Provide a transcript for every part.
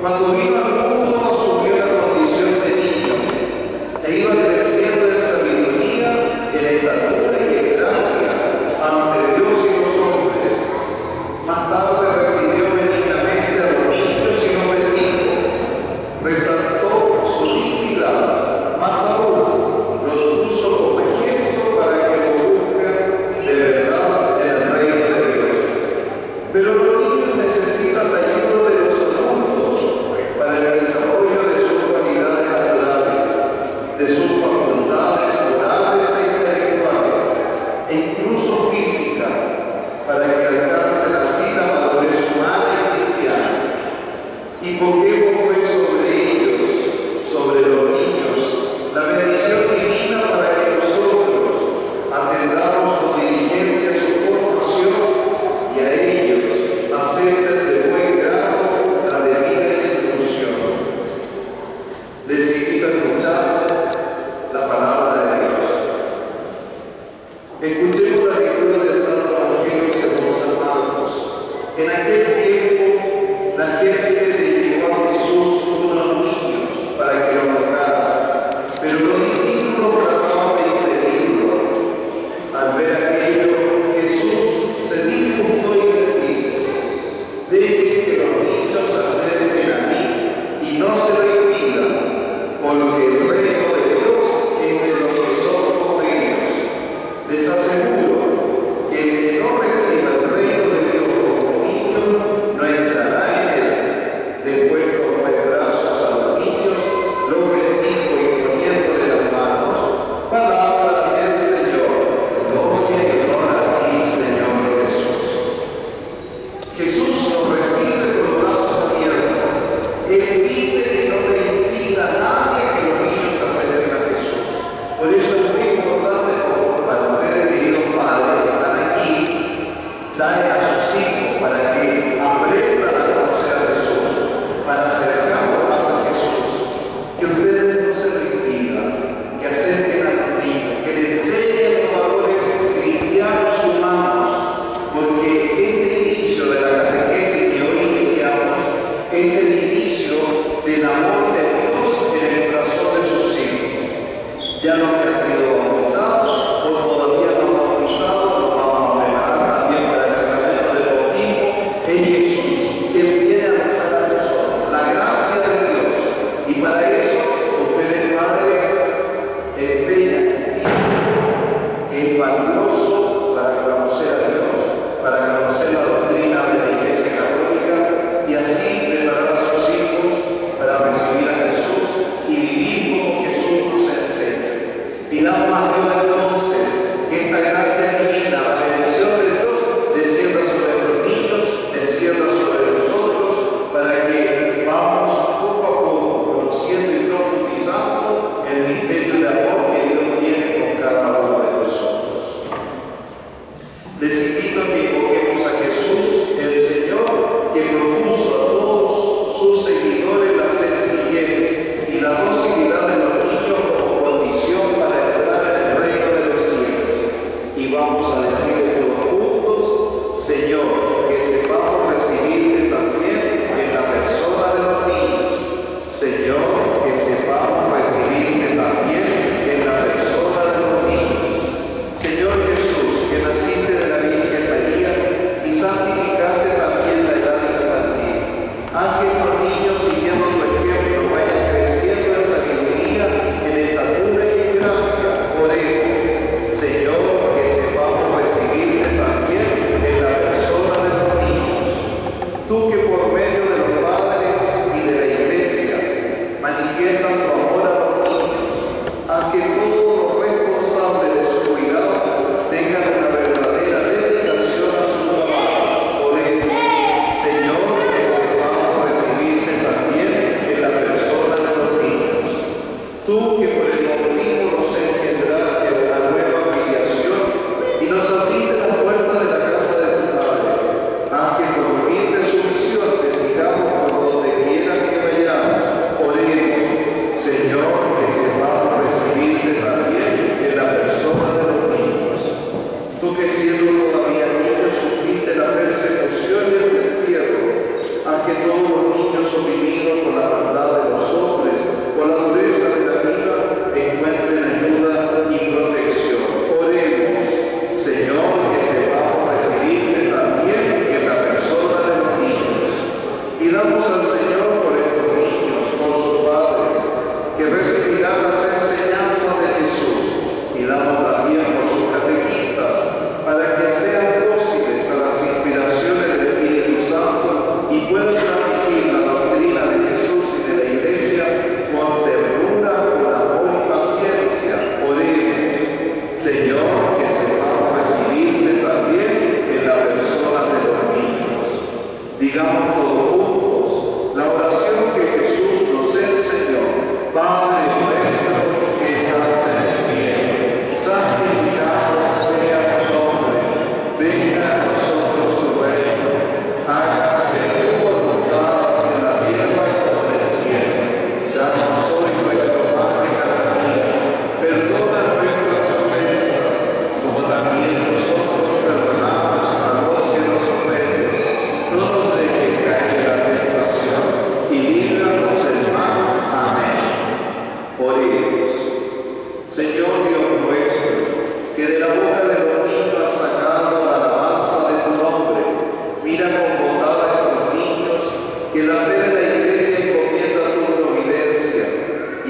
para o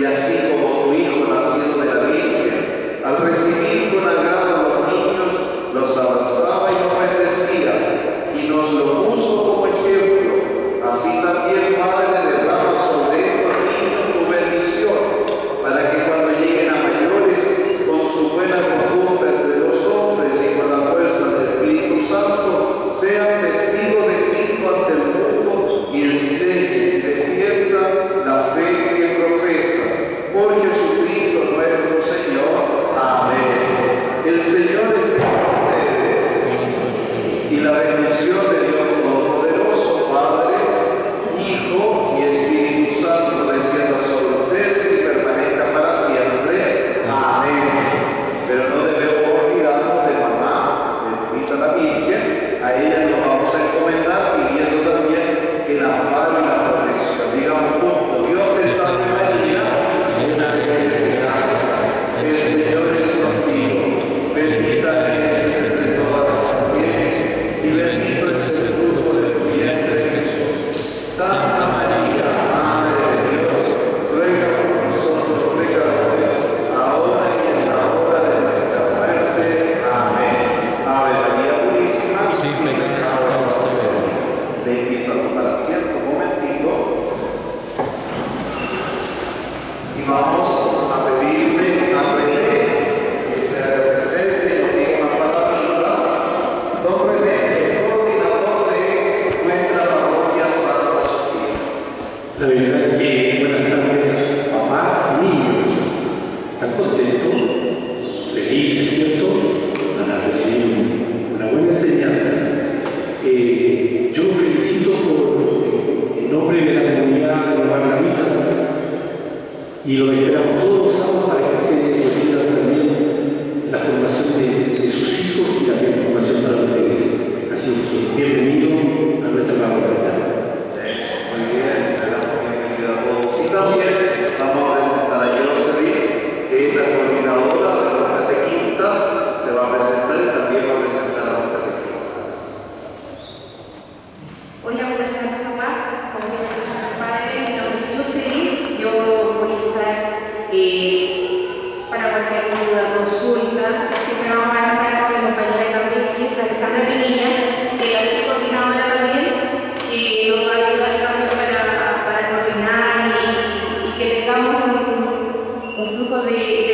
y así como tu Hijo nacido de la Virgen, al recibir con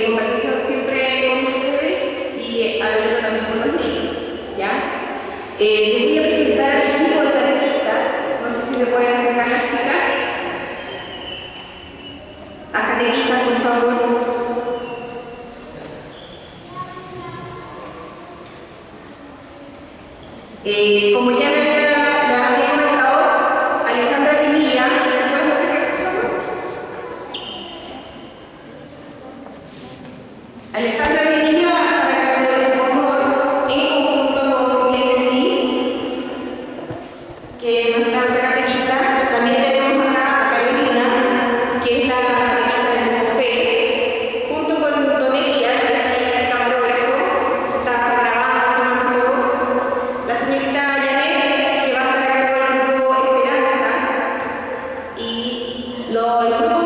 conversación siempre con ustedes y hablarlo también con los niños. ¿ya? Eh, Alejandra Pinilla va a estar a cargo del honor en conjunto con Glenn que no está nuestra catequista. También tenemos acá a Carolina, que es la catequista del bufé, junto con Don Elías, que está el camarógrafo, está grabando. La señorita Janet, que va a estar a cargo del grupo Esperanza, y lo, el grupo